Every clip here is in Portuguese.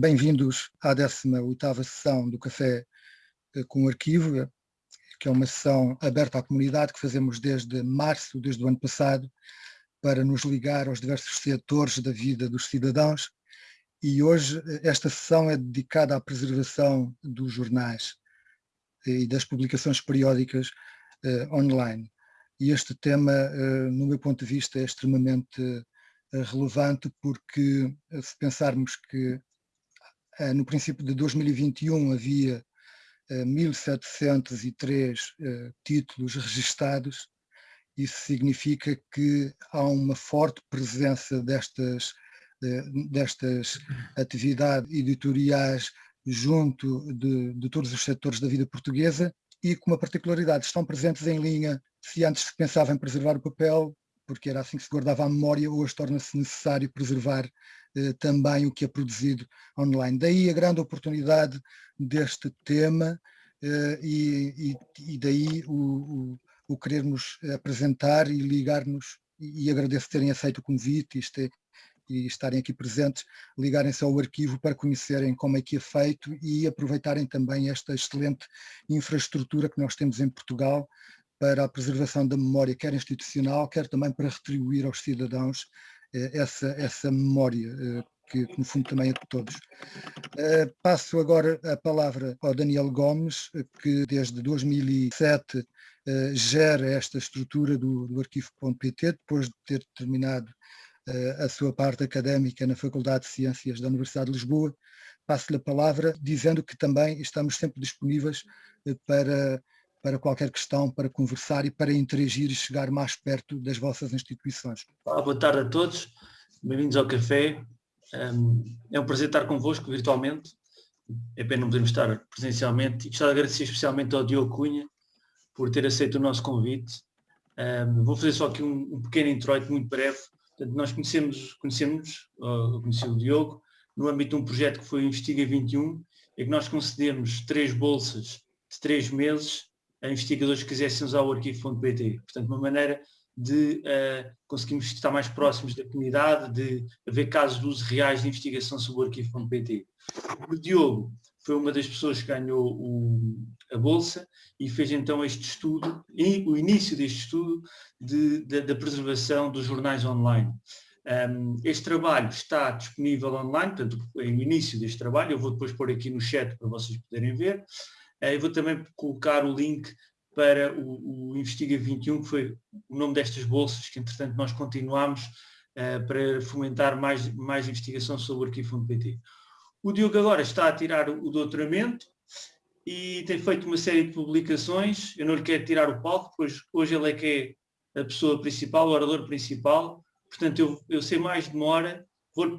Bem-vindos à 18ª sessão do Café eh, com o Arquivo, que é uma sessão aberta à comunidade que fazemos desde março, desde o ano passado, para nos ligar aos diversos setores da vida dos cidadãos e hoje eh, esta sessão é dedicada à preservação dos jornais e das publicações periódicas online. E este tema, no meu ponto de vista, é extremamente relevante porque se pensarmos que no princípio de 2021 havia 1703 títulos registados, isso significa que há uma forte presença destas destas atividades editoriais junto de, de, todos os setores da vida portuguesa e com uma particularidade, estão presentes em linha, se antes se pensava em preservar o papel, porque era assim que se guardava a memória, hoje torna-se necessário preservar eh, também o que é produzido online. Daí a grande oportunidade deste tema eh, e, e, e, daí o, o, o querermos apresentar e ligar-nos e, e agradeço terem aceito o convite, isto é, e estarem aqui presentes, ligarem-se ao arquivo para conhecerem como é que é feito e aproveitarem também esta excelente infraestrutura que nós temos em Portugal para a preservação da memória, quer institucional, quer também para retribuir aos cidadãos eh, essa, essa memória, eh, que, que, no fundo também é de todos. Uh, passo agora a palavra ao Daniel Gomes, que desde 2007 uh, gera esta estrutura do, do arquivo.pt, depois de ter terminado a sua parte académica na Faculdade de Ciências da Universidade de Lisboa. Passo-lhe a palavra dizendo que também estamos sempre disponíveis eh, para, para qualquer questão, para conversar e para interagir e chegar mais perto das vossas instituições. Olá, boa tarde a todos, bem-vindos ao café. É um prazer estar convosco virtualmente, é pena não podermos estar presencialmente e gostava de agradecer especialmente ao Diogo Cunha por ter aceito o nosso convite. Vou fazer só aqui um, um pequeno introito muito breve Portanto, nós conhecemos, conhecemos eu conheci o Diogo, no âmbito de um projeto que foi o Investiga 21, em que nós concedemos três bolsas de três meses a investigadores que quisessem usar o arquivo.pt. Portanto, uma maneira de uh, conseguirmos estar mais próximos da comunidade, de haver casos de uso reais de investigação sobre o arquivo.pt. O Diogo foi uma das pessoas que ganhou o, a Bolsa e fez então este estudo, e o início deste estudo de, de, da preservação dos jornais online. Um, este trabalho está disponível online, portanto, é o início deste trabalho, eu vou depois pôr aqui no chat para vocês poderem ver. Uh, eu vou também colocar o link para o, o, Investiga 21, que foi o nome destas bolsas, que entretanto nós continuamos uh, para fomentar mais, mais investigação sobre o arquivo.pt. O Diogo agora está a tirar o doutoramento e tem feito uma série de publicações. Eu não lhe quero tirar o palco, pois hoje ele é que é a pessoa principal, o orador principal. Portanto, eu, eu sei mais demora, vou-lhe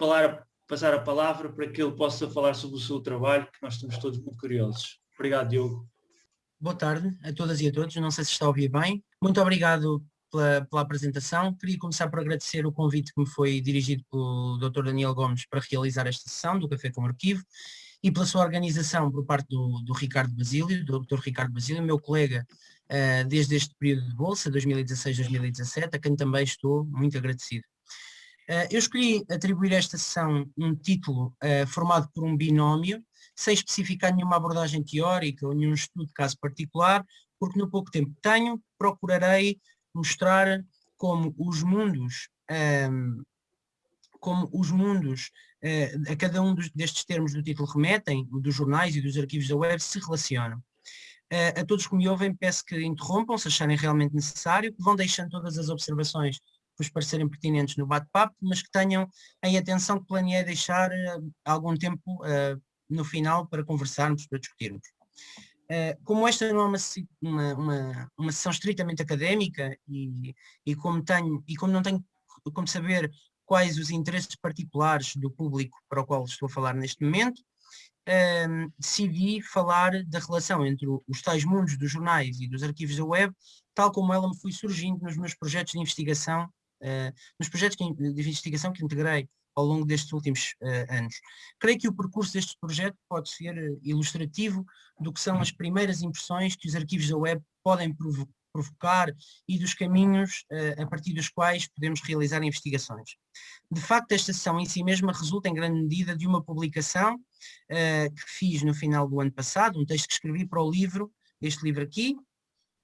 passar a palavra para que ele possa falar sobre o seu trabalho, que nós estamos todos muito curiosos. Obrigado, Diogo. Boa tarde a todas e a todos, não sei se está a ouvir bem. Muito obrigado pela, pela, apresentação. Queria começar por agradecer o convite que me foi dirigido pelo Dr. Daniel Gomes para realizar esta sessão do Café com Arquivo e pela sua organização por parte do, do Ricardo Basílio, do Dr. Ricardo Basílio, meu colega uh, desde este período de bolsa, 2016-2017, a quem também estou muito agradecido. Uh, eu escolhi atribuir a esta sessão um título uh, formado por um binómio, sem especificar nenhuma abordagem teórica ou nenhum estudo de caso particular, porque no pouco tempo que tenho, procurarei mostrar como os mundos, um, como os mundos uh, a cada um dos, destes termos do título remetem, dos jornais e dos arquivos da web, se relacionam. Uh, a todos que me ouvem peço que interrompam se acharem realmente necessário, que vão deixando todas as observações que vos parecerem pertinentes no bate-papo, mas que tenham em atenção que planeei deixar uh, algum tempo no final para conversarmos, para discutirmos. Eh, como esta não é uma, uma, uma, sessão estritamente académica e, e, como tenho, e como não tenho como saber quais os interesses particulares do público para o qual estou a falar neste momento, ehm, decidi falar da relação entre os tais mundos dos jornais e dos arquivos da web, tal como ela me foi surgindo nos meus projetos de investigação, uh, nos projetos de investigação que integrei ao longo destes últimos uh, anos. Creio que o percurso deste projeto pode ser uh, ilustrativo do que são as primeiras impressões que os arquivos da web podem provocar e dos caminhos uh, a partir dos quais podemos realizar investigações. De facto, esta sessão em si mesma resulta em grande medida de uma publicação uh, que fiz no final do ano passado, um texto que escrevi para o livro, este livro aqui,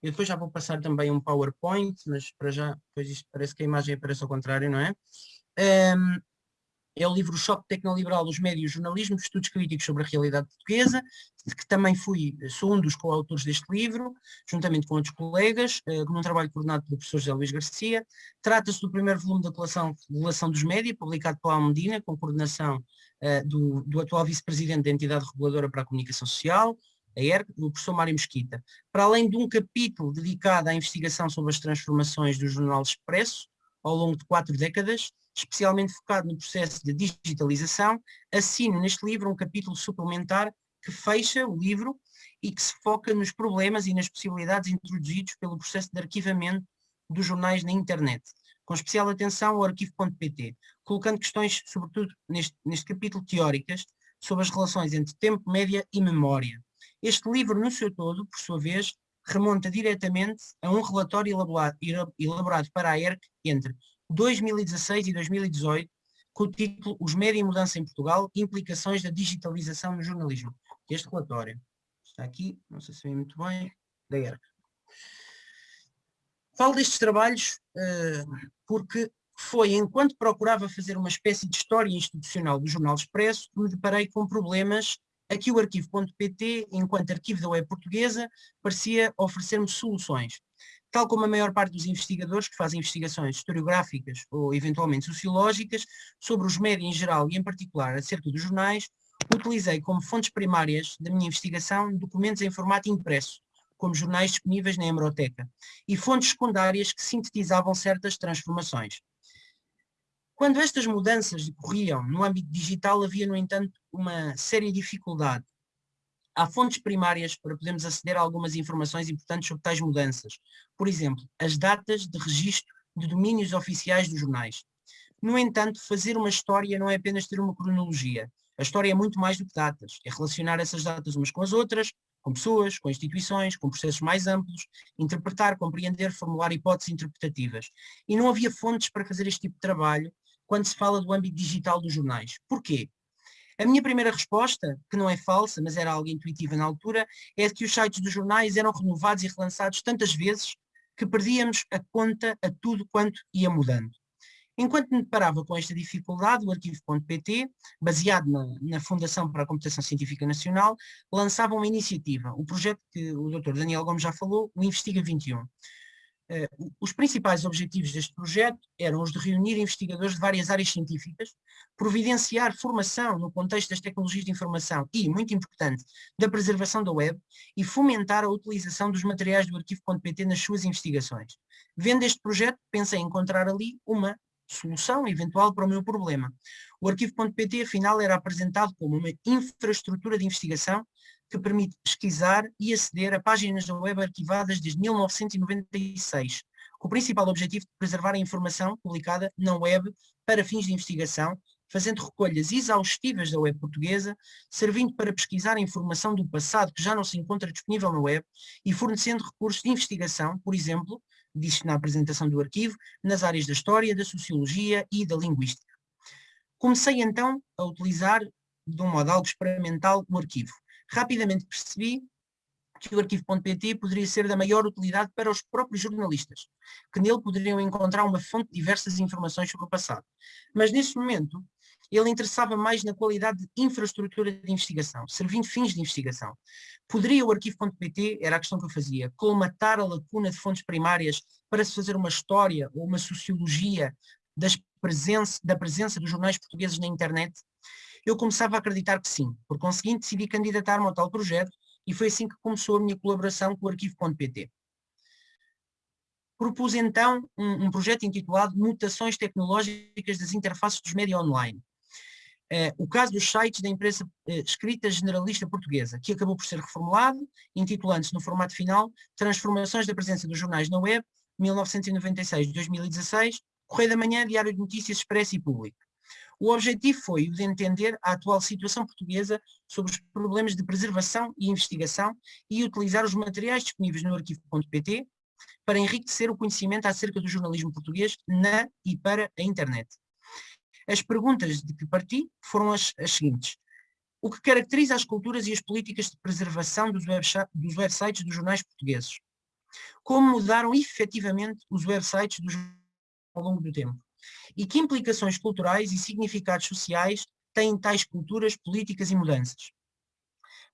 eu depois já vou passar também um PowerPoint, mas para já, pois isto parece que a imagem aparece ao contrário, não é? Um, é o livro Choque Tecnoliberal, os Médios, Jornalismo, Estudos Críticos sobre a Realidade Portuguesa, que também fui, sou um dos coautores deste livro, juntamente com outros colegas, num trabalho coordenado pelo professor José Luís Garcia. Trata-se do primeiro volume da coleção Relação dos Média, publicado pela Almedina, com coordenação uh, do, do atual vice-presidente da entidade reguladora para a comunicação social, a ERC, o professor Mário Mesquita. Para além de um capítulo dedicado à investigação sobre as transformações do Jornal Expresso, ao longo de quatro décadas, especialmente focado no processo de digitalização, assino neste livro um capítulo suplementar que fecha o livro e que se foca nos problemas e nas possibilidades introduzidos pelo processo de arquivamento dos jornais na internet, com especial atenção ao arquivo.pt, colocando questões, sobretudo neste, neste capítulo, teóricas, sobre as relações entre tempo, média e memória. Este livro, no seu todo, por sua vez, remonta diretamente a um relatório elaborado, elaborado para a ERC entre 2016 e 2018, com o título Os Média e Mudança em Portugal, Implicações da Digitalização no Jornalismo. Este relatório está aqui, não sei se vê muito bem, da ERC. Falo destes trabalhos uh, porque foi enquanto procurava fazer uma espécie de história institucional do Jornal Expresso que me deparei com problemas a que o arquivo.pt, enquanto arquivo da web portuguesa, parecia oferecer-me soluções tal como a maior parte dos investigadores que fazem investigações historiográficas ou eventualmente sociológicas sobre os médias em geral e em particular acerca dos jornais, utilizei como fontes primárias da minha investigação documentos em formato impresso, como jornais disponíveis na hemeroteca, e fontes secundárias que sintetizavam certas transformações. Quando estas mudanças decorriam no âmbito digital, havia, no entanto, uma séria dificuldade há fontes primárias para podermos aceder a algumas informações importantes sobre tais mudanças. Por exemplo, as datas de registro de domínios oficiais dos jornais. No entanto, fazer uma história não é apenas ter uma cronologia. A história é muito mais do que datas. É relacionar essas datas umas com as outras, com pessoas, com instituições, com processos mais amplos, interpretar, compreender, formular hipóteses interpretativas. E não havia fontes para fazer este tipo de trabalho quando se fala do âmbito digital dos jornais. Porquê? A minha primeira resposta, que não é falsa, mas era algo intuitiva na altura, é que os sites dos jornais eram renovados e relançados tantas vezes que perdíamos a conta a tudo quanto ia mudando. Enquanto me deparava com esta dificuldade, o arquivo.pt, baseado na, na, Fundação para a Computação Científica Nacional, lançava uma iniciativa, o projeto que o Dr. Daniel Gomes já falou, o Investiga 21. Uh, os principais objetivos deste projeto eram os de reunir investigadores de várias áreas científicas, providenciar formação no contexto das tecnologias de informação e, muito importante, da preservação da web e fomentar a utilização dos materiais do arquivo.pt nas suas investigações. Vendo este projeto, pensei encontrar ali uma solução eventual para o meu problema. O arquivo.pt, afinal, era apresentado como uma infraestrutura de investigação que permite pesquisar e aceder a páginas da web arquivadas desde 1996, com o principal objetivo de preservar a informação publicada na web para fins de investigação, fazendo recolhas exaustivas da web portuguesa, servindo para pesquisar a informação do passado que já não se encontra disponível na web e fornecendo recursos de investigação, por exemplo, disse na apresentação do arquivo, nas áreas da história, da sociologia e da linguística. Comecei então a utilizar, de um modo algo experimental, o arquivo rapidamente percebi que o arquivo.pt poderia ser da maior utilidade para os próprios jornalistas, que nele poderiam encontrar uma fonte de diversas informações sobre o passado. Mas nesse momento, ele interessava mais na qualidade de infraestrutura de investigação, servindo fins de investigação. Poderia o arquivo.pt, era a questão que eu fazia, colmatar a lacuna de fontes primárias para se fazer uma história ou uma sociologia presença, da presença dos jornais portugueses na internet? Eu começava a acreditar que sim. Por conseguinte, decidi candidatar-me ao tal projeto e foi assim que começou a minha colaboração com o arquivo.pt. Propus então um, um, projeto intitulado Mutações Tecnológicas das Interfaces dos Média Online. Uh, o caso dos sites da empresa uh, escrita generalista portuguesa, que acabou por ser reformulado, intitulando-se no formato final Transformações da presença dos jornais na web, 1996-2016, Correio da Manhã, Diário de Notícias Expresso e Público. O objetivo foi o de entender a atual situação portuguesa sobre os problemas de preservação e investigação e utilizar os materiais disponíveis no arquivo.pt, para enriquecer o conhecimento acerca do jornalismo português na e para a internet. As perguntas de que parti foram as, as seguintes. O que caracteriza as culturas e as políticas de preservação dos, dos websites dos jornais portugueses? Como mudaram efetivamente os websites dos ao longo do tempo? E que implicações culturais e significados sociais têm tais culturas, políticas e mudanças?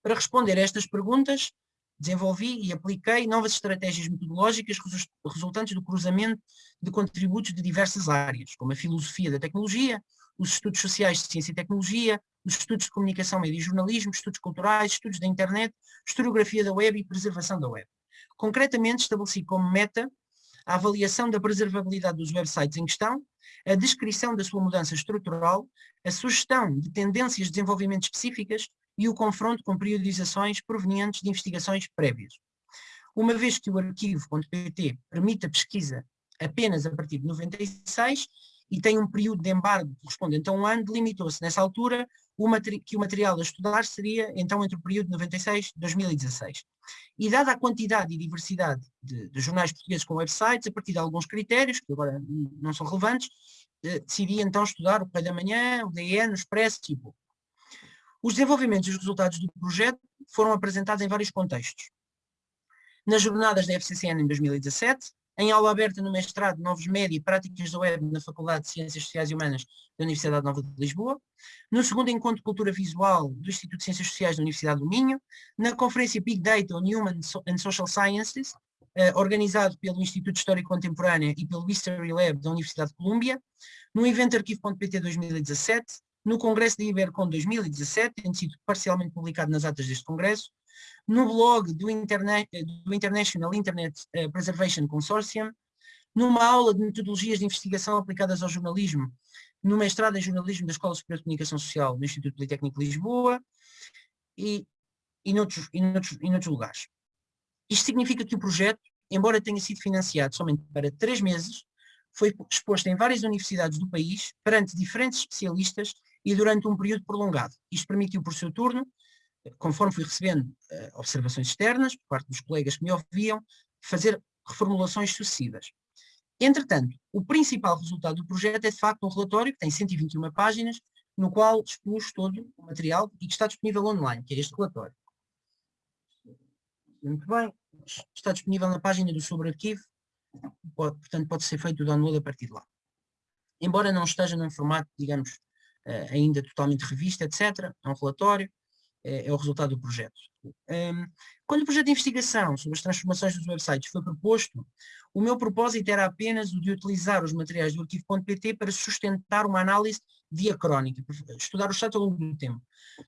Para responder a estas perguntas, desenvolvi e apliquei novas estratégias metodológicas resultantes do cruzamento de contributos de diversas áreas, como a filosofia da tecnologia, os estudos sociais de ciência e tecnologia, os estudos de comunicação, média e jornalismo, estudos culturais, estudos da internet, historiografia da web e preservação da web. Concretamente, estabeleci como meta a avaliação da preservabilidade dos websites em questão, a descrição da sua mudança estrutural, a sugestão de tendências de desenvolvimento específicas e o confronto com periodizações provenientes de investigações prévias. Uma vez que o arquivo.pt permite a pesquisa apenas a partir de 96 e tem um período de embargo correspondente a um ano, delimitou-se nessa altura o que o material a estudar seria então entre o período de 96 e 2016. E dada a quantidade e diversidade de, de, jornais portugueses com websites, a partir de alguns critérios, que agora não são relevantes, eh, decidi então estudar o Pai da Manhã, o DN, o Expresso e o os desenvolvimentos e os resultados do projeto foram apresentados em vários contextos. Nas jornadas da FCCN em 2017, em aula aberta no mestrado Novos Média e Práticas da Web na Faculdade de Ciências Sociais e Humanas da Universidade Nova de Lisboa, no segundo Encontro de Cultura Visual do Instituto de Ciências Sociais da Universidade do Minho, na conferência Big Data on Human and Social Sciences, eh, organizado pelo Instituto de História Contemporânea e pelo History Lab da Universidade de Colômbia, no evento Arquivo.pt 2017, no Congresso da Ibercon 2017, tendo sido parcialmente publicado nas atas deste congresso, no blog do, do International Internet eh, Preservation Consortium, numa aula de metodologias de investigação aplicadas ao jornalismo, no mestrado em jornalismo da Escola Superior de Comunicação Social do Instituto Politécnico de Lisboa e, e, noutros, e, noutros, e noutros lugares. Isto significa que o projeto, embora tenha sido financiado somente para três meses, foi exposto em várias universidades do país, perante diferentes especialistas e durante um período prolongado. Isto permitiu, por seu turno, conforme fui recebendo uh, observações externas, por parte dos colegas que me ouviam, fazer reformulações sucessivas. Entretanto, o principal resultado do projeto é de facto um relatório que tem 121 páginas, no qual expus todo o material e que está disponível online, que é este relatório. Muito bem, está disponível na página do sobrearquivo, pode, portanto pode ser feito o download a partir de lá. Embora não esteja num formato, digamos, uh, ainda totalmente revista, etc. É um relatório, é, é o resultado do projeto. Um, quando o projeto de investigação sobre as transformações dos websites foi proposto, o meu propósito era apenas o de utilizar os materiais do arquivo.pt para sustentar uma análise diacrónica, estudar o chat ao longo do tempo.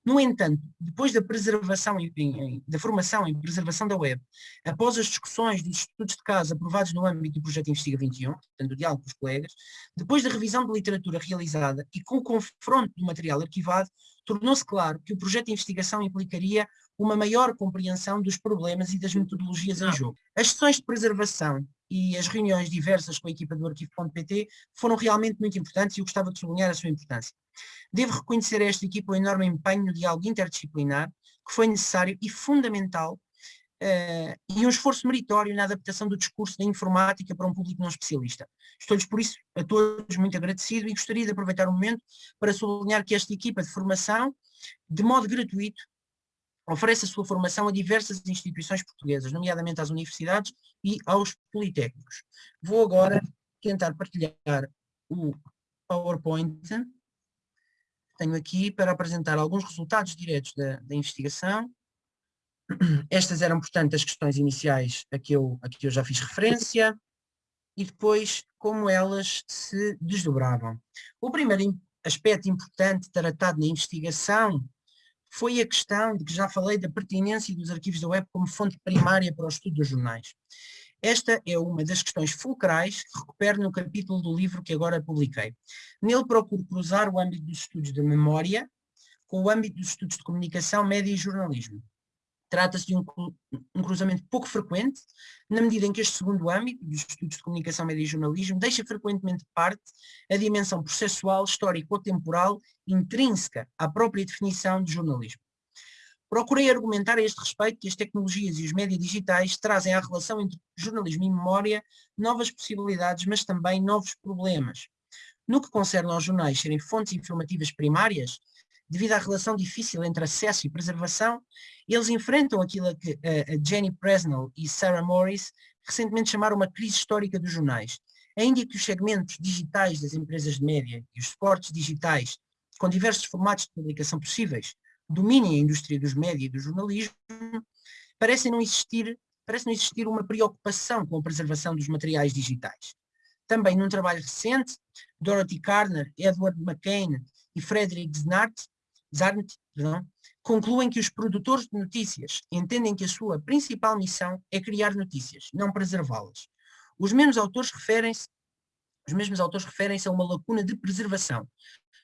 No entanto, depois da preservação em, em, da formação em preservação da web, após as discussões dos estudos de caso aprovados no âmbito do projeto Investiga 21, portanto o diálogo com os colegas, depois da revisão de literatura realizada e com o confronto do material arquivado, tornou-se claro que o projeto de investigação implicaria uma maior compreensão dos problemas e das metodologias em jogo. As sessões de preservação e as reuniões diversas com a equipa do arquivo.pt foram realmente muito importantes e eu gostava de sublinhar a sua importância. Devo reconhecer a esta equipa o enorme empenho no diálogo interdisciplinar que foi necessário e fundamental uh, e um esforço meritório na adaptação do discurso da informática para um público não especialista. Estou-lhes por isso a todos muito agradecido e gostaria de aproveitar o momento para sublinhar que esta equipa de formação, de modo gratuito, oferece a sua formação a diversas instituições portuguesas, nomeadamente às universidades e aos politécnicos. Vou agora tentar partilhar o PowerPoint tenho aqui para apresentar alguns resultados diretos da, da investigação. Estas eram, portanto, as questões iniciais a que, eu, a que eu já fiz referência e depois como elas se desdobravam. O primeiro aspecto importante tratado na investigação foi a questão de que já falei da pertinência dos arquivos da web como fonte primária para o estudo dos jornais. Esta é uma das questões fulcrais que recupero no capítulo do livro que agora publiquei. Nele procuro cruzar o âmbito dos estudos de memória com o âmbito dos estudos de comunicação, média e jornalismo. Trata-se de um, um, cruzamento pouco frequente, na medida em que este segundo âmbito, dos estudos de comunicação, média e jornalismo, deixa frequentemente de parte a dimensão processual, histórico ou temporal intrínseca à própria definição de jornalismo. Procurei argumentar a este respeito que as tecnologias e os médias digitais trazem à relação entre jornalismo e memória novas possibilidades, mas também novos problemas. No que concerne aos jornais serem fontes informativas primárias, devido à relação difícil entre acesso e preservação, eles enfrentam aquilo que a Jenny Presnell e Sarah Morris recentemente chamaram uma crise histórica dos jornais. Ainda que os segmentos digitais das empresas de média e os suportes digitais, com diversos formatos de publicação possíveis, dominem a indústria dos média e do jornalismo, parece não existir, parece não existir uma preocupação com a preservação dos materiais digitais. Também num trabalho recente, Dorothy Carner, Edward McCain e Frederick Zarnt, perdão, concluem que os produtores de notícias entendem que a sua principal missão é criar notícias, não preservá-las. Os mesmos autores referem-se os mesmos autores referem-se a uma lacuna de preservação,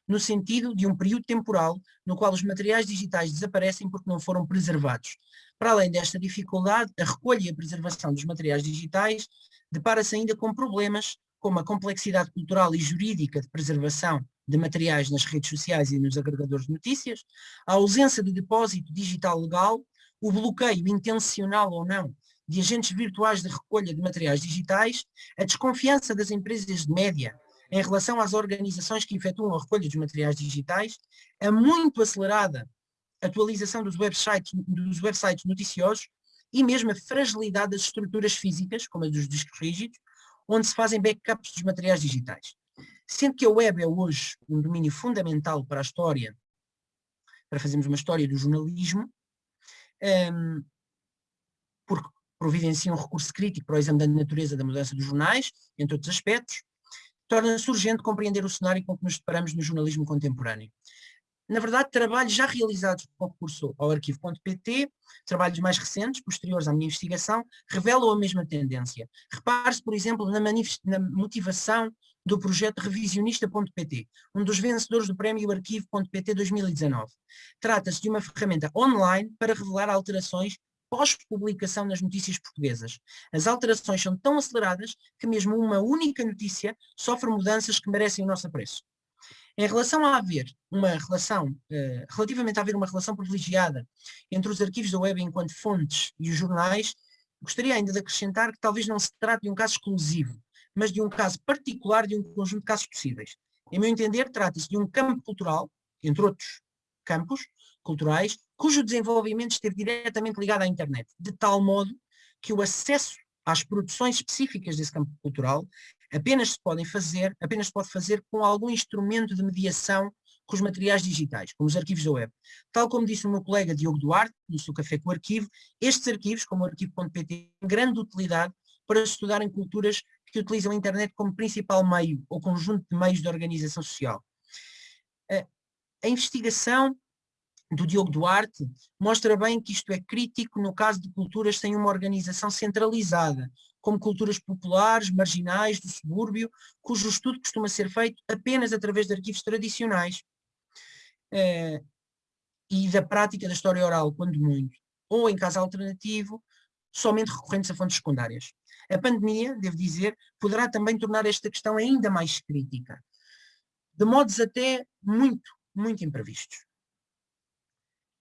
no sentido de um período temporal no qual os materiais digitais desaparecem porque não foram preservados. Para além desta dificuldade, a recolha e a preservação dos materiais digitais depara-se ainda com problemas como a complexidade cultural e jurídica de preservação de materiais nas redes sociais e nos agregadores de notícias, a ausência de depósito digital legal, o bloqueio intencional ou não de agentes virtuais de recolha de materiais digitais, a desconfiança das empresas de média em relação às organizações que efetuam a recolha dos materiais digitais, a muito acelerada atualização dos websites, dos websites noticiosos e mesmo a fragilidade das estruturas físicas, como a dos discos rígidos, onde se fazem backups dos materiais digitais. Sendo que a web é hoje um domínio fundamental para a história, para fazermos uma história do jornalismo, um, porque providencia um recurso crítico para o exame da natureza da mudança dos jornais, entre outros aspectos, torna-se urgente compreender o cenário com que nos deparamos no jornalismo contemporâneo. Na verdade, trabalhos já realizados com recurso ao arquivo.pt, trabalhos mais recentes, posteriores à minha investigação, revelam a mesma tendência. Repare-se, por exemplo, na, na, motivação do projeto revisionista.pt, um dos vencedores do prémio arquivo.pt 2019. Trata-se de uma ferramenta online para revelar alterações pós-publicação nas notícias portuguesas. As alterações são tão aceleradas que mesmo uma única notícia sofre mudanças que merecem o nosso apreço. Em relação a haver uma relação, uh, relativamente a haver uma relação privilegiada entre os arquivos da web enquanto fontes e os jornais, gostaria ainda de acrescentar que talvez não se trate de um caso exclusivo, mas de um caso particular de um conjunto de casos possíveis. Em meu entender, trata-se de um campo cultural, entre outros campos culturais, cujo desenvolvimento esteve diretamente ligado à internet, de tal modo que o acesso às produções específicas desse campo cultural apenas se podem fazer, apenas pode fazer com algum instrumento de mediação com os materiais digitais, como os arquivos da web. Tal como disse o meu colega Diogo Duarte, no seu Café com o Arquivo, estes arquivos, como o arquivo.pt, têm grande utilidade para estudarem culturas que utilizam a internet como principal meio ou conjunto de meios de organização social. A investigação do Diogo Duarte, mostra bem que isto é crítico no caso de culturas sem uma organização centralizada, como culturas populares, marginais, do subúrbio, cujo estudo costuma ser feito apenas através de arquivos tradicionais eh, e da prática da história oral, quando muito, ou em caso alternativo, somente recorrentes a fontes secundárias. A pandemia, devo dizer, poderá também tornar esta questão ainda mais crítica, de modos até muito, muito imprevistos.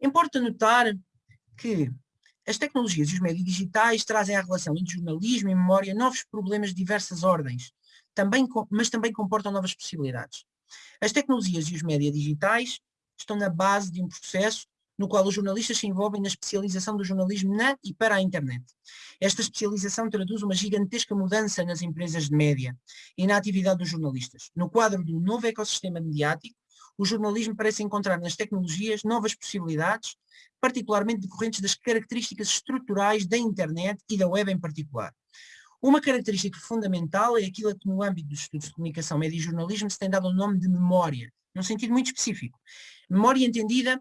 Importa notar que as tecnologias e os meios digitais trazem à relação entre jornalismo e memória novos problemas de diversas ordens, também, mas também comportam novas possibilidades. As tecnologias e os médias digitais estão na base de um processo no qual os jornalistas se envolvem na especialização do jornalismo na e para a internet. Esta especialização traduz uma gigantesca mudança nas empresas de média e na atividade dos jornalistas. No quadro do novo ecossistema mediático, o jornalismo parece encontrar nas tecnologias novas possibilidades, particularmente decorrentes das características estruturais da internet e da web em particular. Uma característica fundamental é aquilo que no âmbito dos estudos de comunicação, média e jornalismo se tem dado o nome de memória, num sentido muito específico. Memória entendida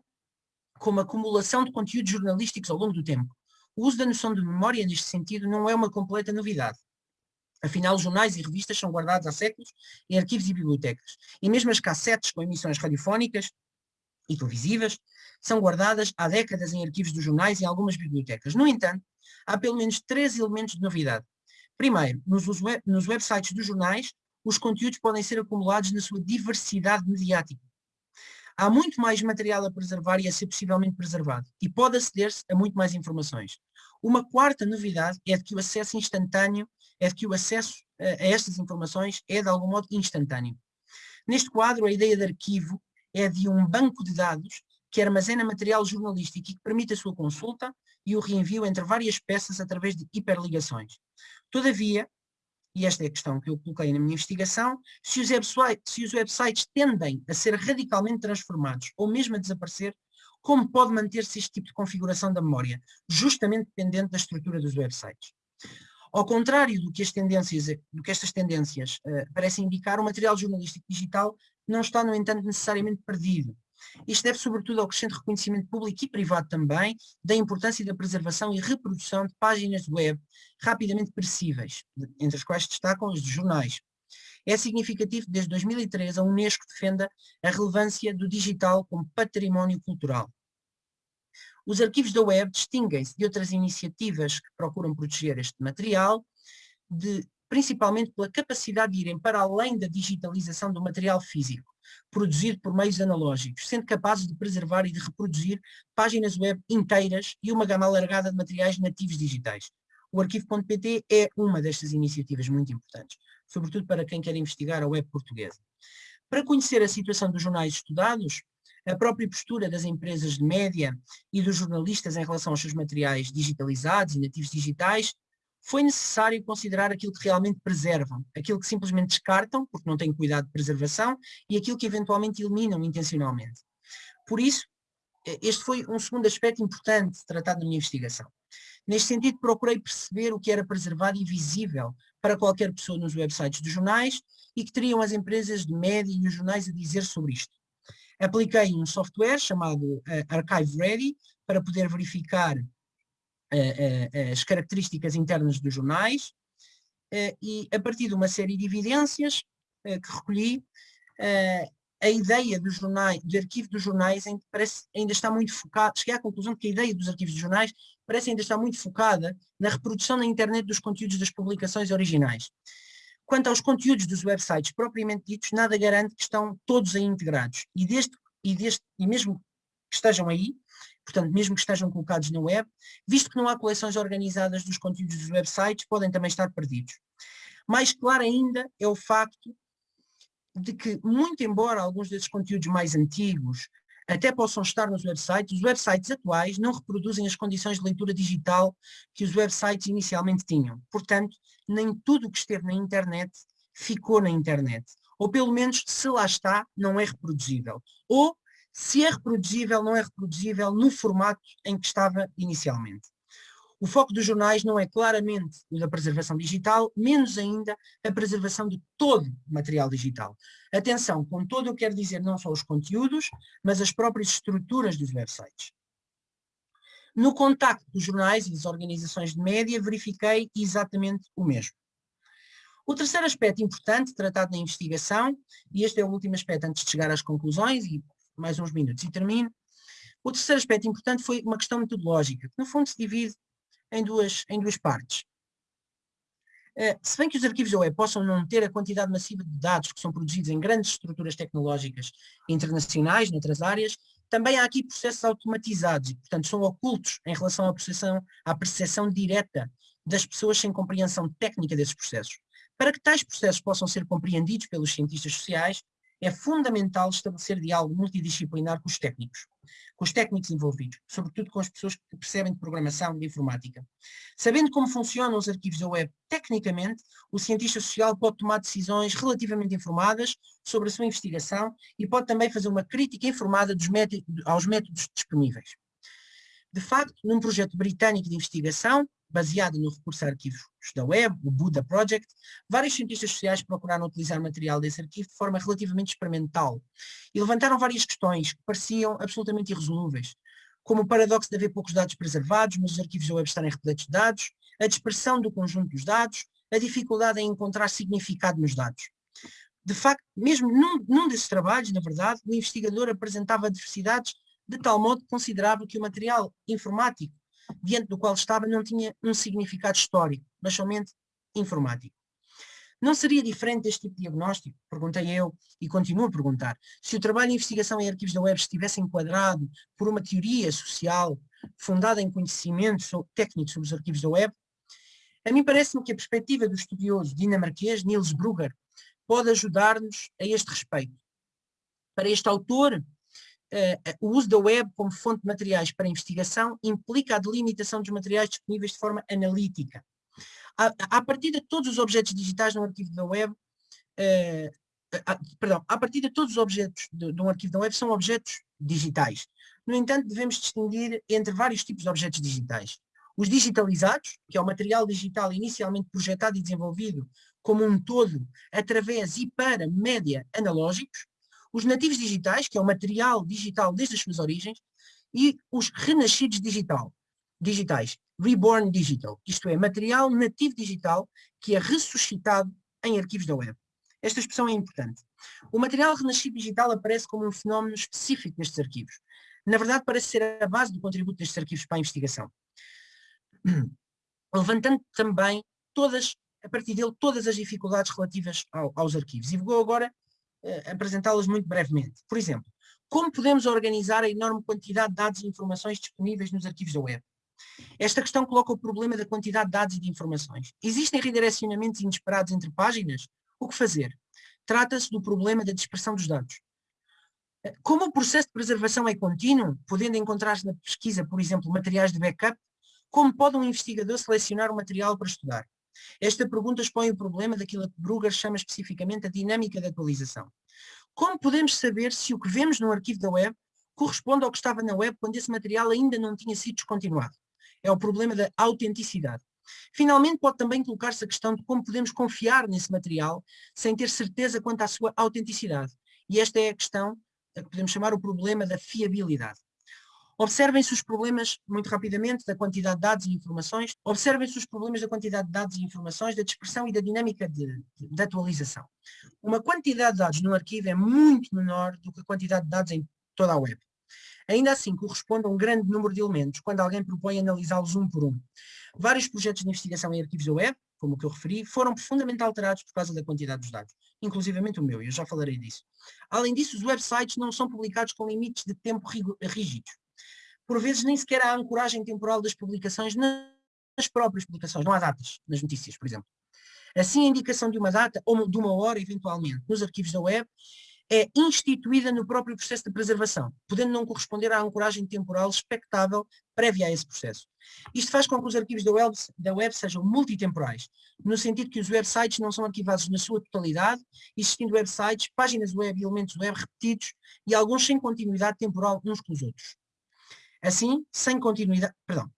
como acumulação de conteúdos jornalísticos ao longo do tempo. O uso da noção de memória neste sentido não é uma completa novidade. Afinal, jornais e revistas são guardados há séculos em arquivos e bibliotecas. E mesmo as cassetes com emissões radiofónicas e televisivas são guardadas há décadas em arquivos dos jornais e algumas bibliotecas. No entanto, há pelo menos três elementos de novidade. Primeiro, nos, web, nos websites dos jornais, os conteúdos podem ser acumulados na sua diversidade mediática. Há muito mais material a preservar e a ser possivelmente preservado, e pode aceder-se a muito mais informações. Uma quarta novidade é de que o acesso instantâneo, é de que o acesso a, estas informações é de algum modo instantâneo. Neste quadro, a ideia de arquivo é de um banco de dados que armazena material jornalístico e que permite a sua consulta e o reenvio entre várias peças através de hiperligações. Todavia, e esta é a questão que eu coloquei na minha investigação, se os, websites, se os websites tendem a ser radicalmente transformados ou mesmo a desaparecer, como pode manter-se este tipo de configuração da memória, justamente dependente da estrutura dos websites. Ao contrário do que, as tendências, do que estas tendências uh, parecem indicar, o material jornalístico digital não está, no entanto, necessariamente perdido. Isto deve sobretudo ao crescente reconhecimento público e privado também da importância da preservação e reprodução de páginas web rapidamente perecíveis, entre as quais destacam as de jornais. É significativo que desde 2013 a Unesco defenda a relevância do digital como património cultural. Os arquivos da web distinguem-se de outras iniciativas que procuram proteger este material, de, principalmente pela capacidade de irem para além da digitalização do material físico, produzido por meios analógicos, sendo capazes de preservar e de reproduzir páginas web inteiras e uma gama alargada de materiais nativos digitais. O arquivo.pt é uma destas iniciativas muito importantes, sobretudo para quem quer investigar a web portuguesa. Para conhecer a situação dos jornais estudados, a própria postura das empresas de média e dos jornalistas em relação aos seus materiais digitalizados e nativos digitais, foi necessário considerar aquilo que realmente preservam, aquilo que simplesmente descartam, porque não têm cuidado de preservação, e aquilo que eventualmente eliminam intencionalmente. Por isso, este foi um segundo aspecto importante tratado na minha investigação. Neste sentido, procurei perceber o que era preservado e visível para qualquer pessoa nos websites dos jornais e que teriam as empresas de média e os jornais a dizer sobre isto. Apliquei um software chamado uh, Archive Ready para poder verificar uh, uh, as características internas dos jornais e a partir de uma série de evidências que recolhi, a ideia do arquivo dos jornais parece, ainda está muito focada, cheguei à conclusão de que a ideia dos arquivos dos jornais parece ainda estar muito focada na reprodução na internet dos conteúdos das publicações originais. Quanto aos conteúdos dos websites propriamente ditos, nada garante que estão todos aí integrados. E, deste, e, deste, e mesmo que estejam aí, portanto, mesmo que estejam colocados na web, visto que não há coleções organizadas dos conteúdos dos websites, podem também estar perdidos. Mais claro ainda é o facto de que, muito embora alguns desses conteúdos mais antigos até possam estar nos websites, os websites atuais não reproduzem as condições de leitura digital que os websites inicialmente tinham. Portanto, nem tudo o que esteve na internet ficou na internet. Ou pelo menos, se lá está, não é reproduzível. Ou, se é reproduzível, não é reproduzível no formato em que estava inicialmente. O foco dos jornais não é claramente o da preservação digital, menos ainda a preservação de todo o material digital. Atenção, com todo eu quero dizer não só os conteúdos, mas as próprias estruturas dos websites. No contacto dos jornais e das organizações de média, verifiquei exatamente o mesmo. O terceiro aspecto importante tratado na investigação, e este é o último aspecto antes de chegar às conclusões, e mais uns minutos e termino, o terceiro aspecto importante foi uma questão metodológica, que no fundo se divide em duas, em duas partes. Uh, se bem que os arquivos da web possam não ter a quantidade massiva de dados que são produzidos em grandes estruturas tecnológicas internacionais, noutras áreas, também há aqui processos automatizados e, portanto, são ocultos em relação à percepção, à percepção direta das pessoas sem compreensão técnica desses processos. Para que tais processos possam ser compreendidos pelos cientistas sociais, é fundamental estabelecer diálogo multidisciplinar com os técnicos com os técnicos envolvidos, sobretudo com as pessoas que percebem de programação e de informática. Sabendo como funcionam os arquivos da web tecnicamente, o cientista social pode tomar decisões relativamente informadas sobre a sua investigação e pode também fazer uma crítica informada métodos, aos métodos disponíveis. De facto, num projeto britânico de investigação, baseado no recurso a arquivos da web, o Buddha Project, vários cientistas sociais procuraram utilizar material desse arquivo de forma relativamente experimental e levantaram várias questões que pareciam absolutamente irresolúveis, como o paradoxo de haver poucos dados preservados, mas os arquivos da web estarem repletos de dados, a dispersão do conjunto dos dados, a dificuldade em encontrar significado nos dados. De facto, mesmo num, num desses trabalhos, na verdade, o investigador apresentava diversidades de tal modo que considerava que o material informático diante do qual estava não tinha um significado histórico, mas somente informático. Não seria diferente este tipo de diagnóstico? Perguntei eu e continuo a perguntar. Se o trabalho de investigação em arquivos da web estivesse enquadrado por uma teoria social fundada em conhecimentos técnicos sobre os arquivos da web, a mim parece-me que a perspectiva do estudioso dinamarquês Niels Brugger pode ajudar-nos a este respeito. Para este autor, uh, o uso da web como fonte de materiais para investigação implica a delimitação dos materiais disponíveis de forma analítica a, partir de todos os objetos digitais no arquivo da web, uh, a, perdão, a partir de todos os objetos de, de um arquivo da web são objetos digitais. No entanto, devemos distinguir entre vários tipos de objetos digitais. Os digitalizados, que é o material digital inicialmente projetado e desenvolvido como um todo através e para média analógicos, os nativos digitais, que é o material digital desde as suas origens, e os renascidos digital, digitais, reborn digital, isto é, material nativo digital que é ressuscitado em arquivos da web. Esta expressão é importante. O material renascido digital aparece como um fenómeno específico nestes arquivos. Na verdade, parece ser a base do contributo destes arquivos para a investigação. Levantando também todas, a partir dele, todas as dificuldades relativas ao, aos arquivos. E vou agora uh, apresentá-las muito brevemente. Por exemplo, como podemos organizar a enorme quantidade de dados e informações disponíveis nos arquivos da web? Esta questão coloca o problema da quantidade de dados e de informações. Existem redirecionamentos inesperados entre páginas? O que fazer? Trata-se do problema da dispersão dos dados. Como o processo de preservação é contínuo, podendo encontrar-se na pesquisa, por exemplo, materiais de backup, como pode um investigador selecionar o material para estudar? Esta pergunta expõe o problema daquilo que Brugger chama especificamente a dinâmica de atualização. Como podemos saber se o que vemos no arquivo da web corresponde ao que estava na web quando esse material ainda não tinha sido descontinuado? é o problema da autenticidade. Finalmente, pode também colocar-se a questão de como podemos confiar nesse material sem ter certeza quanto à sua autenticidade. E esta é a questão a que podemos chamar o problema da fiabilidade. Observem-se os problemas, muito rapidamente, da quantidade de dados e informações. Observem-se os problemas da quantidade de dados e informações, da dispersão e da dinâmica de, de, de, atualização. Uma quantidade de dados no arquivo é muito menor do que a quantidade de dados em toda a web. Ainda assim, corresponde a um grande número de elementos, quando alguém propõe analisá-los um por um. Vários projetos de investigação em arquivos da web, como o que eu referi, foram profundamente alterados por causa da quantidade dos dados, inclusivamente o meu, e eu já falarei disso. Além disso, os websites não são publicados com limites de tempo rígidos. Por vezes, nem sequer há ancoragem temporal das publicações nas próprias publicações, não há datas nas notícias, por exemplo. Assim, a indicação de uma data ou de uma hora, eventualmente, nos arquivos da web, é instituída no próprio processo de preservação, podendo não corresponder à ancoragem temporal expectável prévia a esse processo. Isto faz com que os arquivos da web, da web sejam multitemporais, no sentido que os websites não são arquivados na sua totalidade, existindo websites, páginas web e elementos web repetidos e alguns sem continuidade temporal uns com os outros. Assim, sem continuidade, perdão,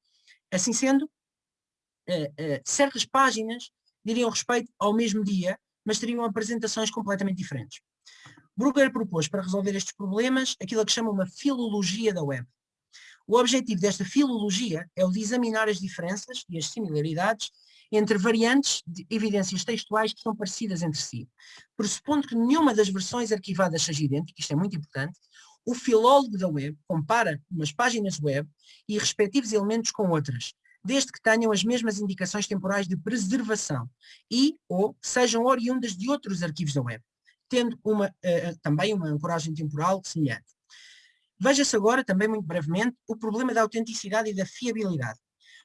assim sendo, uh, uh, certas páginas diriam respeito ao mesmo dia, mas teriam apresentações completamente diferentes. Brugger propôs para resolver estes problemas aquilo que chama uma filologia da web. O objetivo desta filologia é o de examinar as diferenças e as similaridades entre variantes de evidências textuais que são parecidas entre si. Pressupondo que nenhuma das versões arquivadas seja idêntica, isto é muito importante, o filólogo da web compara umas páginas web e respectivos elementos com outras, desde que tenham as mesmas indicações temporais de preservação e ou sejam oriundas de outros arquivos da web tendo uma, uh, também uma ancoragem temporal semelhante. Veja-se agora, também muito brevemente, o problema da autenticidade e da fiabilidade.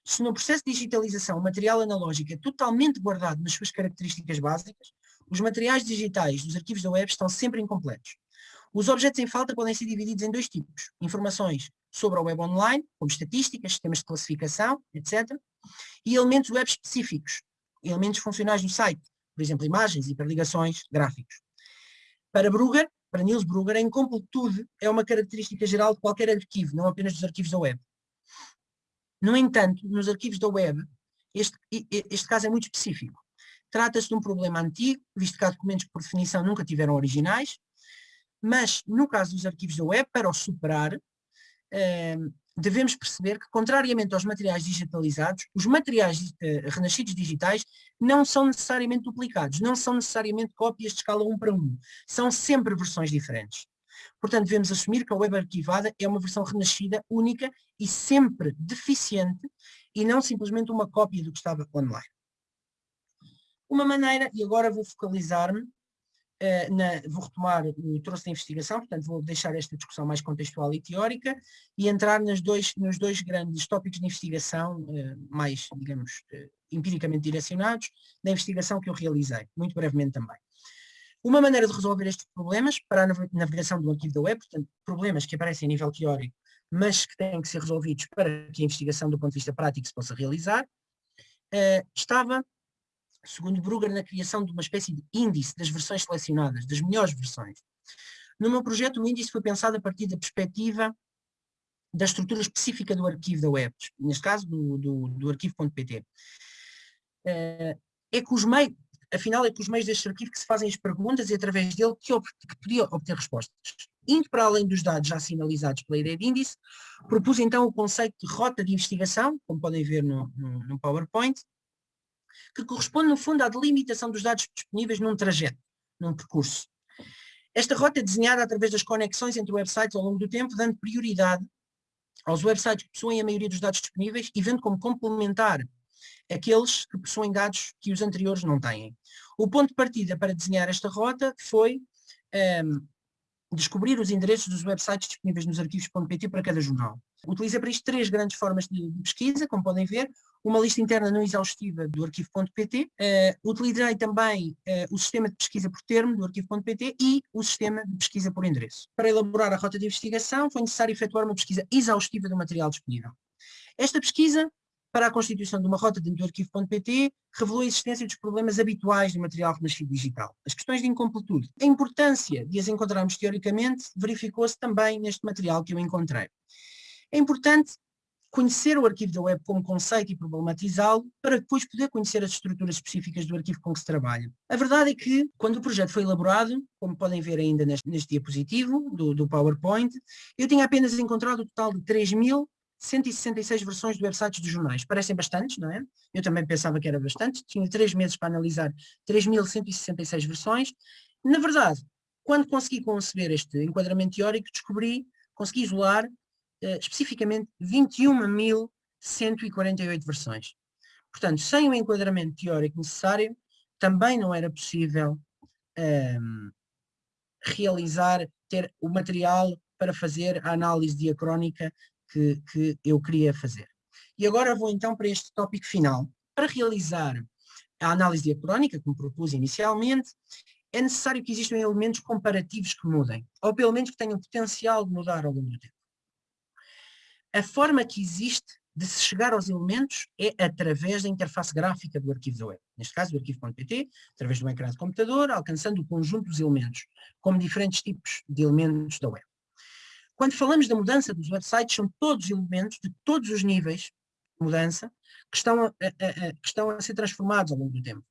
Se no processo de digitalização o material analógico é totalmente guardado nas suas características básicas, os materiais digitais dos arquivos da web estão sempre incompletos. Os objetos em falta podem ser divididos em dois tipos. Informações sobre a web online, como estatísticas, sistemas de classificação, etc. E elementos web específicos, elementos funcionais do site, por exemplo, imagens, hiperligações, gráficos. Para Brugger, para Niels Brugger, a incompletude é uma característica geral de qualquer arquivo, não apenas dos arquivos da web. No entanto, nos arquivos da web, este, este caso é muito específico. Trata-se de um problema antigo, visto que há documentos que por definição nunca tiveram originais, mas no caso dos arquivos da web, para os superar, eh, devemos perceber que, contrariamente aos materiais digitalizados, os materiais eh, renascidos digitais não são necessariamente duplicados, não são necessariamente cópias de escala 1 para 1, são sempre versões diferentes. Portanto, devemos assumir que a web arquivada é uma versão renascida, única e sempre deficiente, e não simplesmente uma cópia do que estava online. Uma maneira, e agora vou focalizar-me, uh, na, vou retomar o troço da investigação, portanto vou deixar esta discussão mais contextual e teórica e entrar nas dois, nos dois grandes tópicos de investigação uh, mais, digamos, uh, empiricamente direcionados, da investigação que eu realizei, muito brevemente também. Uma maneira de resolver estes problemas para a navegação do arquivo da web, portanto, problemas que aparecem a nível teórico, mas que têm que ser resolvidos para que a investigação do ponto de vista prático se possa realizar, estava, segundo Brugger, na criação de uma espécie de índice das versões selecionadas, das melhores versões. No meu projeto, o índice foi pensado a partir da perspectiva da estrutura específica do arquivo da web, neste caso do, do, do arquivo.pt. Eh, é que os meios, afinal é com os meios deste arquivo que se fazem as perguntas e através dele que, que podia obter respostas. Indo para além dos dados já sinalizados pela ideia de índice, propus então o conceito de rota de investigação, como podem ver no, no, no PowerPoint, que corresponde no fundo à delimitação dos dados disponíveis num trajeto, num percurso. Esta rota é desenhada através das conexões entre websites ao longo do tempo, dando prioridade aos websites que possuem a maioria dos dados disponíveis e vendo como complementar aqueles que possuem dados que os anteriores não têm. O ponto de partida para desenhar esta rota foi um, ehm, descobrir os endereços dos websites disponíveis nos arquivos.pt para cada jornal. Utiliza para isto três grandes formas de pesquisa, como podem ver, uma lista interna não exaustiva do arquivo.pt, uh, eh, utilizei também uh, o sistema de pesquisa por termo do arquivo.pt e o sistema de pesquisa por endereço. Para elaborar a rota de investigação foi necessário efetuar uma pesquisa exaustiva do material disponível. Esta pesquisa para a constituição de uma rota dentro do arquivo.pt, revelou a existência dos problemas habituais do material renascido digital. As questões de incompletude. A importância de as encontrarmos teoricamente verificou-se também neste material que eu encontrei. É importante conhecer o arquivo da web como conceito e problematizá-lo para depois poder conhecer as estruturas específicas do arquivo com que se trabalha. A verdade é que, quando o projeto foi elaborado, como podem ver ainda neste, neste diapositivo do, do PowerPoint, eu tinha apenas encontrado o total de 3.000 166 versões de websites dos jornais. Parecem bastantes, não é? Eu também pensava que era bastante. Tinha três meses para analisar 3.166 versões. Na verdade, quando consegui conceber este enquadramento teórico, descobri, consegui isolar uh, especificamente 21.148 versões. Portanto, sem o enquadramento teórico necessário, também não era possível um, ehm, realizar, ter o material para fazer a análise diacrónica que, que eu queria fazer. E agora vou então para este tópico final. Para realizar a análise diacrónica, como propus inicialmente, é necessário que existam elementos comparativos que mudem, ou pelo menos que tenham potencial de mudar ao longo do tempo. A forma que existe de se chegar aos elementos é através da interface gráfica do arquivo da web. Neste caso, do arquivo.pt, através um ecrã de computador, alcançando o conjunto dos elementos, como diferentes tipos de elementos da web. Quando falamos da mudança dos websites, são todos elementos de todos os níveis de mudança que estão a, a, a, que estão a ser transformados ao longo do tempo.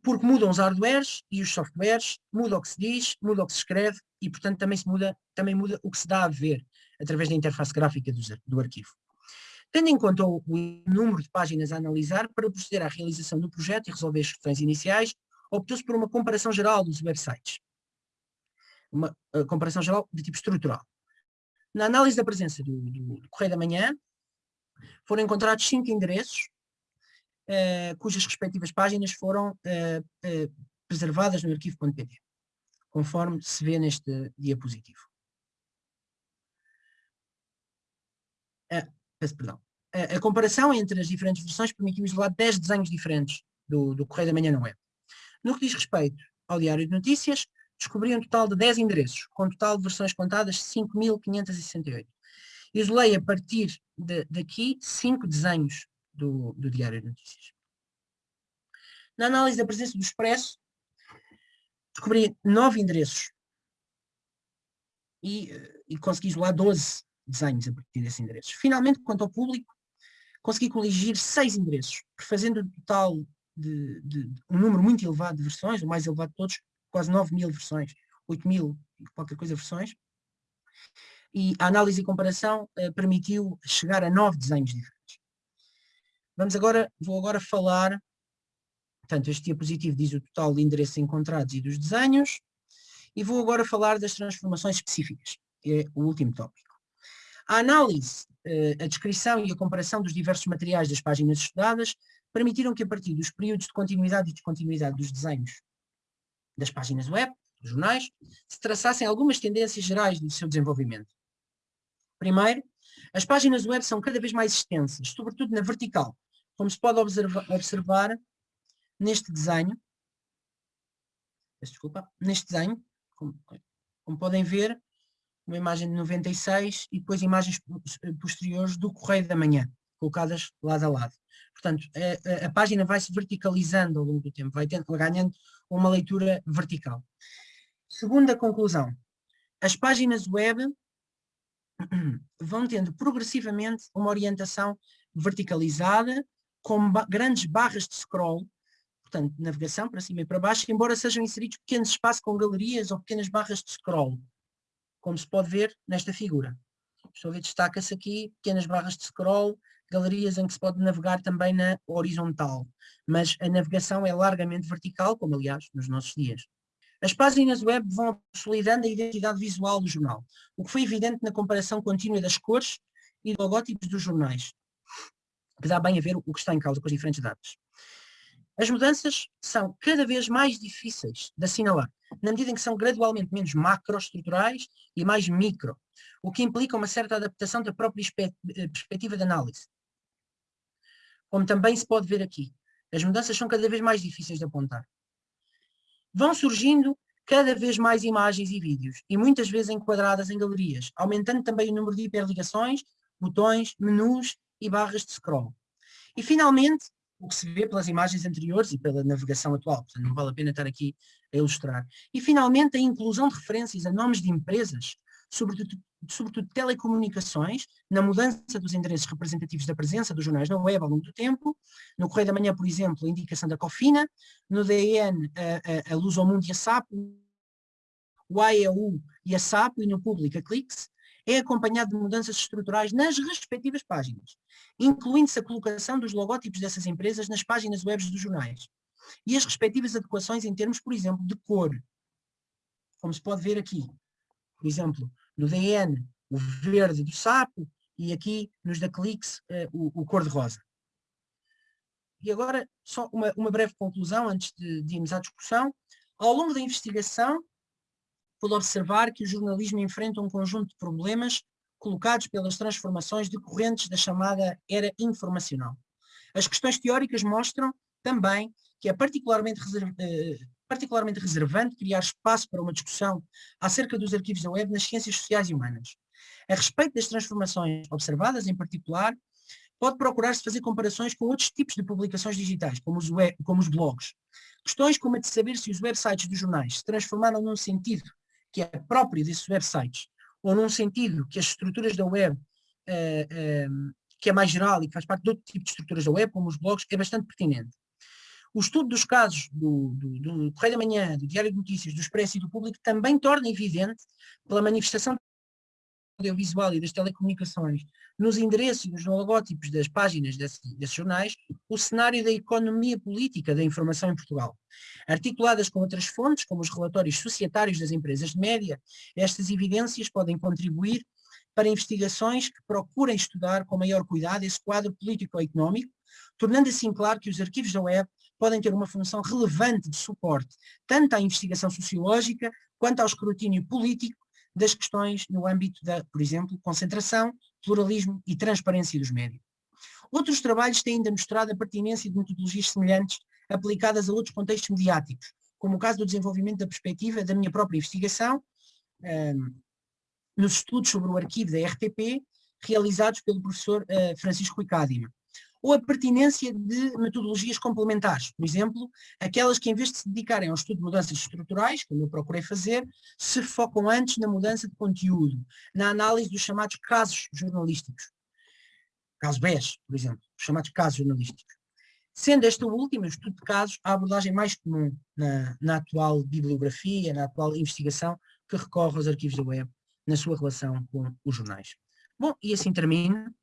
Porque mudam os hardwares e os softwares, muda o que se diz, muda o que se escreve e, portanto, também, se muda, também muda o que se dá a ver através da interface gráfica do, do arquivo. Tendo em conta o, o, número de páginas a analisar, para proceder à realização do projeto e resolver as questões iniciais, optou-se por uma comparação geral dos websites. Uma comparação geral de tipo estrutural. Na análise da presença do, do, do Correio da Manhã, foram encontrados cinco endereços, uh, cujas respectivas páginas foram uh, uh, preservadas no arquivo.pt, conforme se vê neste diapositivo. Peço perdão. A, a, comparação entre as diferentes versões permitiu isolar 10 desenhos diferentes do, do Correio da Manhã na web. No que diz respeito ao Diário de Notícias, descobri um total de 10 endereços, com um total de versões contadas 5.568. Isolei a partir de, daqui cinco desenhos do, do Diário de Notícias. Na análise da presença do Expresso, descobri nove endereços e, e consegui isolar 12 desenhos a partir desses endereços. Finalmente, quanto ao público, consegui coligir seis endereços, fazendo um total de, de, um número muito elevado de versões, o mais elevado de todos, quase 9 mil versões, 8 mil qualquer coisa versões, e a análise e comparação uh, permitiu chegar a nove desenhos diferentes. Vamos agora, vou agora falar, portanto este diapositivo diz o total de endereços encontrados e dos desenhos, e vou agora falar das transformações específicas, que é o último tópico. A análise, uh, a descrição e a comparação dos diversos materiais das páginas estudadas permitiram que a partir dos períodos de continuidade e descontinuidade dos desenhos das páginas web, dos jornais, se traçassem algumas tendências gerais do seu desenvolvimento. Primeiro, as páginas web são cada vez mais extensas, sobretudo na vertical, como se pode observar, observar neste desenho, desculpa, neste desenho, como, como podem ver, uma imagem de 96 e depois imagens posteriores do Correio da Manhã, colocadas lado a lado. Portanto, a, a, a página vai se verticalizando ao longo do tempo, vai tendo, ganhando uma leitura vertical. Segunda conclusão, as páginas web vão tendo progressivamente uma orientação verticalizada, com ba grandes barras de scroll, portanto, navegação para cima e para baixo, embora sejam inseridos pequenos espaços com galerias ou pequenas barras de scroll, como se pode ver nesta figura. Estou a ver, destaca-se aqui pequenas barras de scroll, galerias em que se pode navegar também na horizontal, mas a navegação é largamente vertical, como aliás nos nossos dias. As páginas web vão consolidando a identidade visual do jornal, o que foi evidente na comparação contínua das cores e logótipos dos jornais, que dá bem a ver o que está em causa com as diferentes datas. As mudanças são cada vez mais difíceis de assinalar, na medida em que são gradualmente menos macroestruturais e mais micro, o que implica uma certa adaptação da própria eh, perspectiva de análise. Como também se pode ver aqui, as mudanças são cada vez mais difíceis de apontar. Vão surgindo cada vez mais imagens e vídeos, e muitas vezes enquadradas em galerias, aumentando também o número de hiperligações, botões, menus e barras de scroll. E finalmente, o que se vê pelas imagens anteriores e pela navegação atual, portanto não vale a pena estar aqui a ilustrar. E finalmente a inclusão de referências a nomes de empresas, sobretudo, sobretudo telecomunicações, na mudança dos endereços representativos da presença dos jornais na web ao longo do tempo, no Correio da Manhã, por exemplo, a indicação da Cofina, no DN a, a, a Luz ao Mundo e a SAP, o AEU e a SAP, e no Público a Clix, é acompanhado de mudanças estruturais nas respectivas páginas, incluindo-se a colocação dos logótipos dessas empresas nas páginas web dos jornais e as respectivas adequações em termos, por exemplo, de cor, como se pode ver aqui. Por exemplo, no DN, o verde do sapo, e aqui nos da Clix, uh, o, o cor-de-rosa. E agora, só uma, uma breve conclusão antes de, de irmos à discussão. Ao longo da investigação, pude observar que o jornalismo enfrenta um conjunto de problemas colocados pelas transformações decorrentes da chamada era informacional. As questões teóricas mostram também que é particularmente, reserv, eh, particularmente reservante criar espaço para uma discussão acerca dos arquivos da web nas ciências sociais e humanas. A respeito das transformações observadas, em particular, pode procurar-se fazer comparações com outros tipos de publicações digitais, como os, web, como os blogs. Questões como a de saber se os websites dos jornais se transformaram num sentido que é próprio desses websites, ou num sentido que as estruturas da web, uh, uh, que é mais geral e que faz parte de outro tipo de estruturas da web, como os blogs, é bastante pertinente. O estudo dos casos do, do, do Correio da Manhã, do Diário de Notícias, do Expresso e do Público também torna evidente, pela manifestação audiovisual e das telecomunicações nos endereços e nos logótipos das páginas desse, desses jornais, o cenário da economia política da informação em Portugal. Articuladas com outras fontes, como os relatórios societários das empresas de média, estas evidências podem contribuir para investigações que procurem estudar com maior cuidado esse quadro político-económico, tornando assim claro que os arquivos da web podem ter uma função relevante de suporte, tanto à investigação sociológica quanto ao escrutínio político das questões no âmbito da, por exemplo, concentração, pluralismo e transparência dos médios. Outros trabalhos têm ainda mostrado a pertinência de metodologias semelhantes aplicadas a outros contextos mediáticos, como o caso do desenvolvimento da perspectiva da minha própria investigação, um, nos estudos sobre o arquivo da RTP, realizados pelo professor uh, Francisco Ricádima ou a pertinência de metodologias complementares, por exemplo, aquelas que em vez de se dedicarem ao estudo de mudanças estruturais, como eu procurei fazer, se focam antes na mudança de conteúdo, na análise dos chamados casos jornalísticos. Caso BES, por exemplo, os chamados casos jornalísticos. Sendo esta última, o estudo de casos, a abordagem mais comum na, na atual bibliografia, na atual investigação que recorre aos arquivos da web na sua relação com os jornais. Bom, e assim termino